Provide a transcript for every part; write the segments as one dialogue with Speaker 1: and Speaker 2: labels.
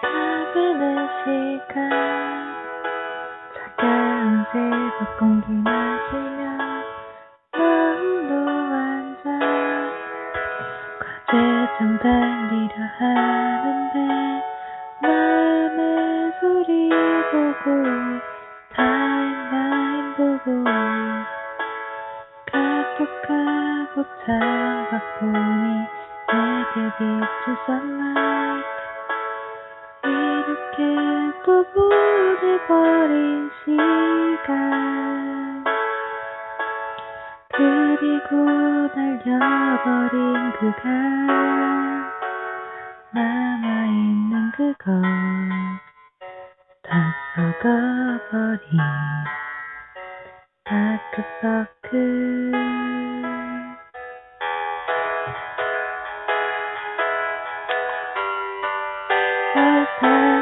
Speaker 1: 가부는 시간. 차가운 새벽 공기 마시며 마음도 앉아 과제장 달리려 하는데 마음의 소리 보고 타임라인 보고 카톡하고 창밖 보니 내게 비추었나 깨또 보내버린 시간 그리고 달려버린 그간 남아있는 그것 다 썩어버린 다크서클 Thank you.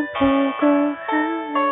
Speaker 1: 不顾寒冷。